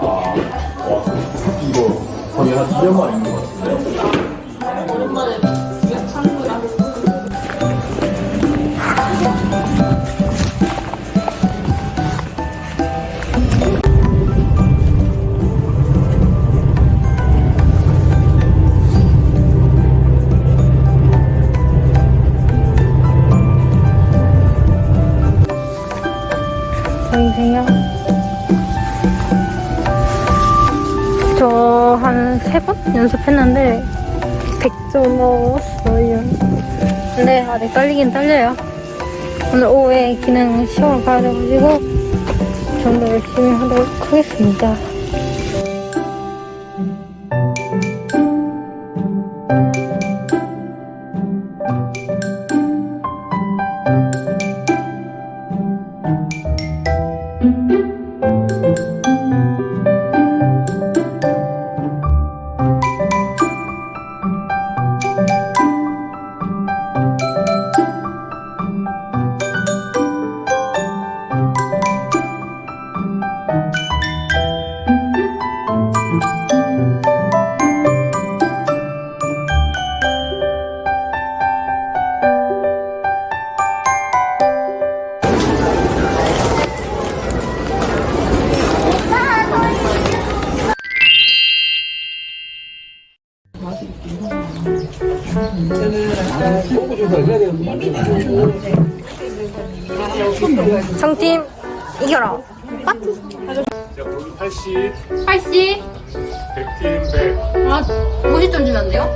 와, 와, 이거 거의 한 2년 만인가? 저 한 세 번 연습했는데 100점 넣었어요. 근데 아직 떨리긴 떨려요. 오늘 오후에 기능 시험을 봐야 돼가지고 좀더 열심히 하도록 하겠습니다. 성팀 이겨라. 파티. 자, 거기 80, 80. 100팀 100. 아, 50점 주면 안 돼요?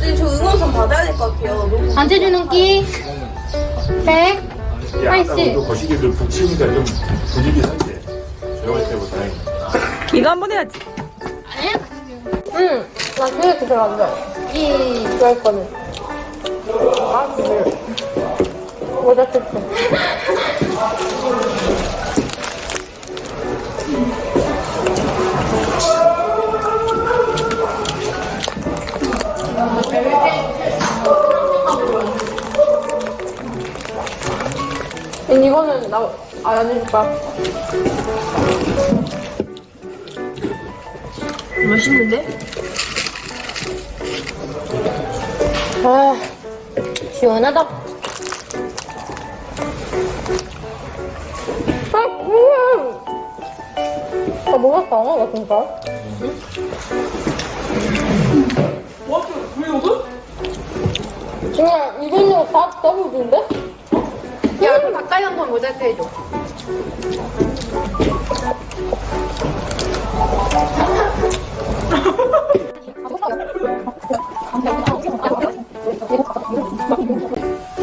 근데 저 응원 좀 받아야 될 것 같아요. 너무 단체 주는 끼 100. 야, 아까 80. 또 거시기들 북치니까 좀 분위기 상태. 배울 때보다. 이거 한번 해야지. 응. 나 그게 별로 안 좋아해. 이 좋아할 거는. 아, 그래. 모자 뜯어. 이거는 나, 아, 거야. 맛있는데? 아, 시원하다. 음. 아, 뭐가 상하다, 진짜. 와, 왜 이거? 그냥 이걸로 다 더블인데? 야, 그럼 가까이 한번 모자이크 해줘.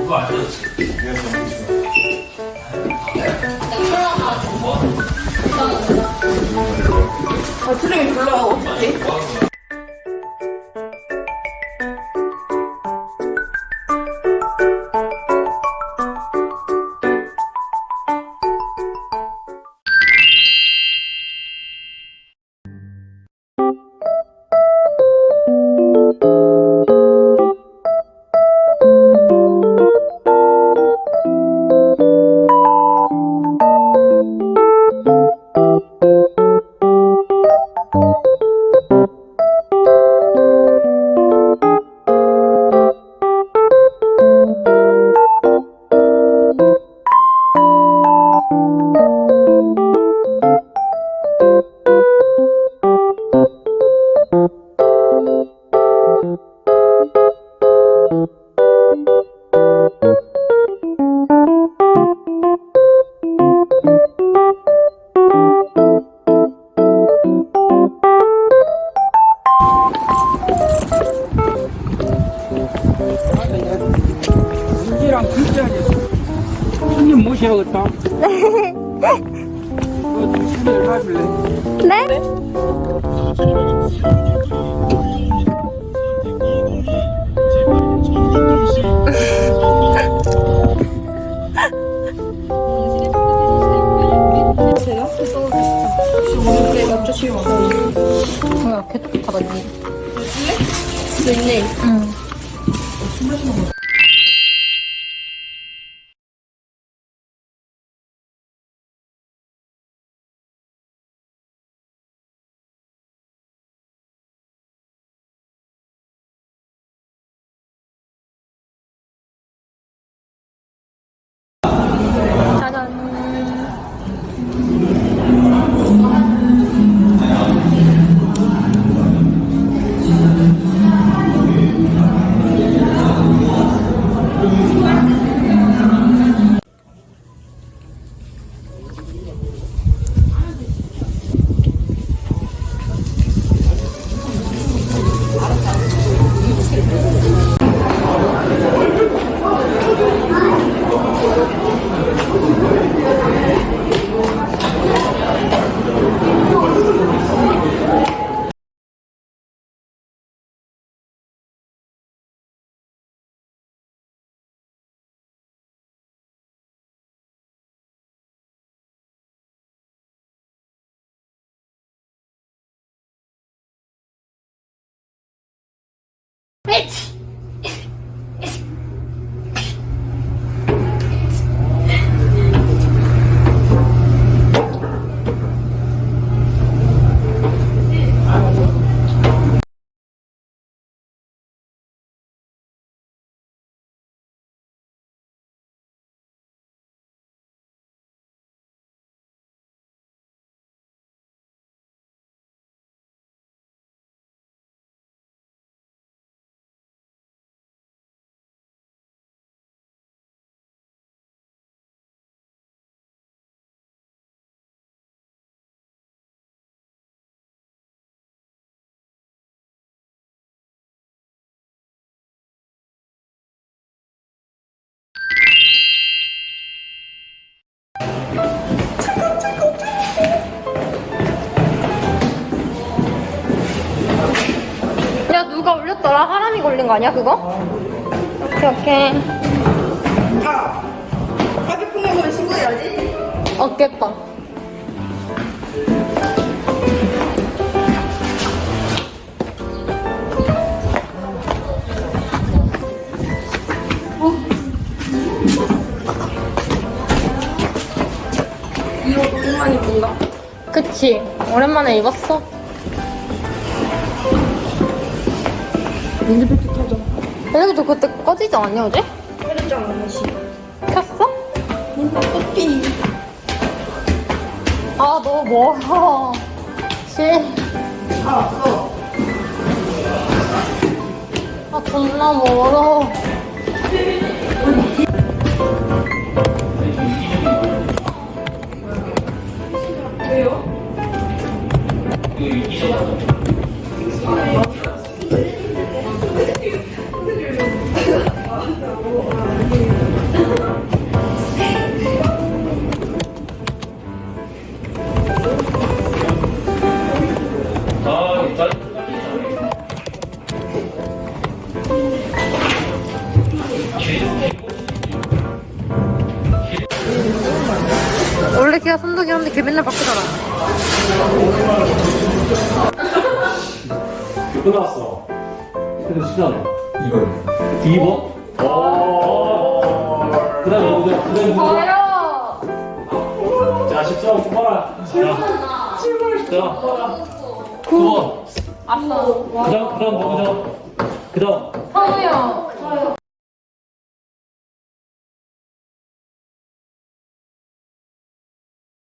아, 트레이 불러. 어떡해? 이랑 진짜지. 손님 모셔야겠다. 너 손을 가질래? 네? 야 누가 올렸더라? 하람이 걸린 거 아니야 그거? 오케이 오케이 휴대폰 번호를 신고해야지. 어깨빵 이거 너무 많이 본다. 그치 오랜만에 입었어 팩트 터져. 여기도 그때 꺼지지 않았냐 어제? 헤르장 너무시. 켰어? 뭔가 커피. 아 너무 멀어 씨. 아, 왔어. 아 존나 멀어 왜요? 걔가 선덕이었는데 걔 맨날 바꾸잖아 끝났어. 근데 수잖아. 이건. 디버? 그 다음에 누구죠? 그 다음에 누구죠? 저요 자, 10점 뽑아라. 자, 7번. 자, 9번. 아싸 그 다음, 그 다음 누구죠? 그 다음. 선우요